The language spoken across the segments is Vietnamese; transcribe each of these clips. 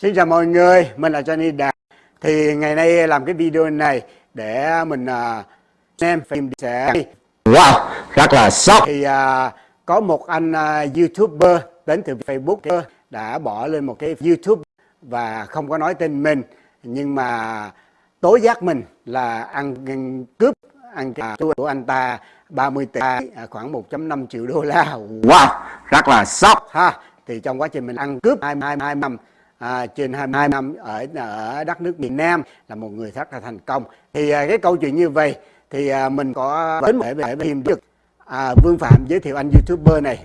Xin chào mọi người, mình là Johnny Đạt Thì ngày nay làm cái video này để mình uh, xem phim sẽ. Wow, rất là sốc. Thì uh, có một anh uh, YouTuber đến từ Facebook đã bỏ lên một cái YouTube và không có nói tên mình Nhưng mà tố giác mình là ăn cướp ăn của anh ta 30 tỷ khoảng 1.5 triệu đô la. Wow, rất là sốc. Ha Thì trong quá trình mình ăn cướp 22 năm à, trên 22 năm ở ở đất nước miền Nam là một người rất là thành công. Thì à, cái câu chuyện như vậy thì à, mình có đến để về phim được à, Vương Phạm giới thiệu anh YouTuber này.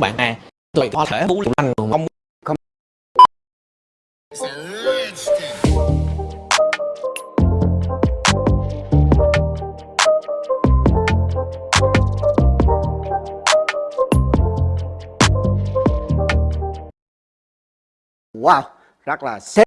Bạn à. Tôi có thể bú anh không không Wow, rất là sếp